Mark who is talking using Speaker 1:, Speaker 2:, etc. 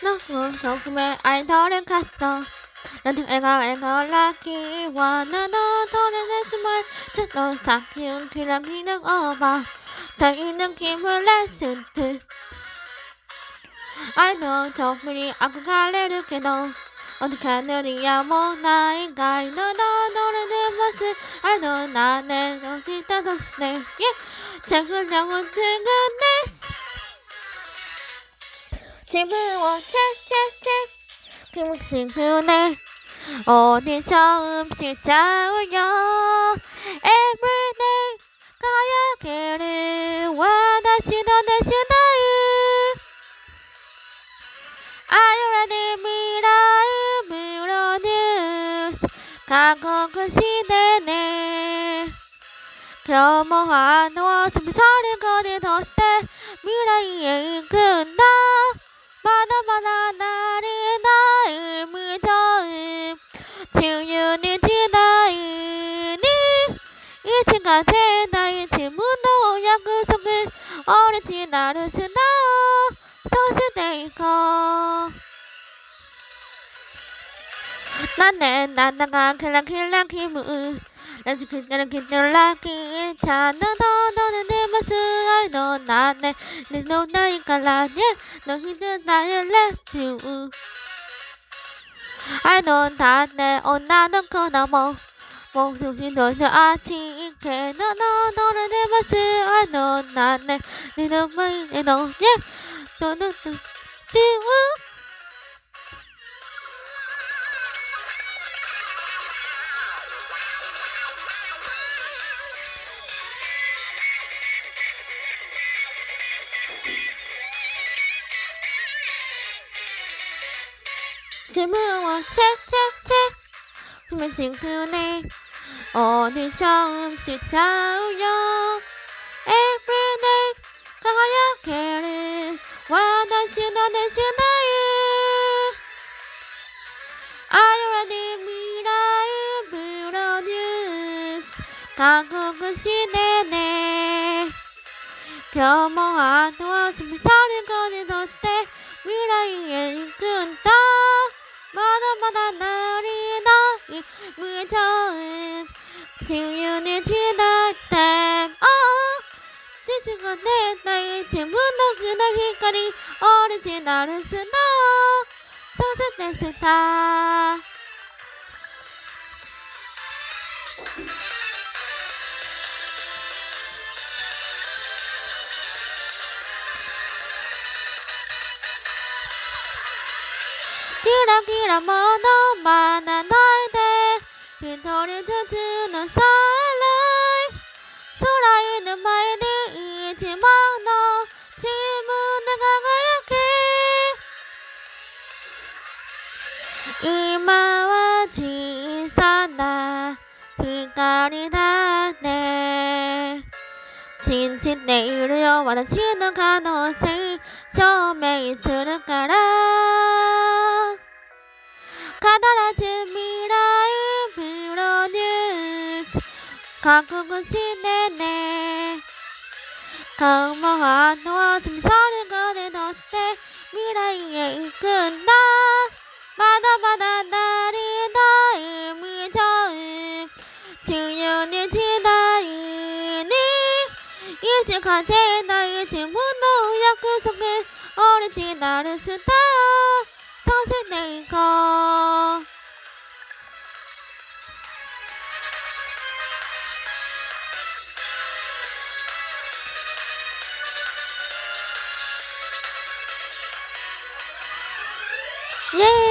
Speaker 1: 조금의 아이돌을 갔어. 넌 애가 애가 라기와 나도 도래냈지만 저도 사키운 그냥 그냥 어봐 더 있는 힘을 냈을 I know 정말이 아구 갈래를 깨도 어떻게 하늘이야 뭐 나인가. 너도 노래는 모습. I know 나는 어디다 뒀네 yeah 작은 영혼 등은내 지붕워 책책책. 그 묵신 그네 어디 처음씩 짜오려. Everyday 가야게를 와 다시 너대시나요 아유라니 미라의 미러뉴스 과거 그 시대네. 겸허한 서를 거리던 때 미래에 이끈다 마다마다 이층까지 나의 질문도 약그 속에 어리지 나를 쓰나오 도시데이커 나는 그냥 그냥 기분. 나지 그냥 그냥 라기 자나도 너는 내 모습 알도 나네. 내너 나이가 라냐 너 힘든 나의 you I know 다내 온나는 그 너머 목숨이 너는 아티게 너너 너는 내 모습 I know 나네 내 눈물이 너냐 너는 또 띄우 지붕은 책책책 힘을 싱크네 어디 처음씩 자우요 Everyday 가야게를 와다시 너대시 나의 아유라니 미라의 브로뉴스 가곡은 시대네 겸허한 도와줌 서린 거리던 때? 미라에 어리지 나를 쓰나 서서 내 스타 기라 기라 뭐너 많아 너희들 빈털이 강하게 이마와 지사나 빛깔이 다네 신신 내일이여 와다시는 가능성 처음에 이틀을 깔아 가다라진 미라의 브로뉴스 지윤이 지나이니 이직하지 나의 질문도 약속해 어리지 나를 쓰다 터세네이커 예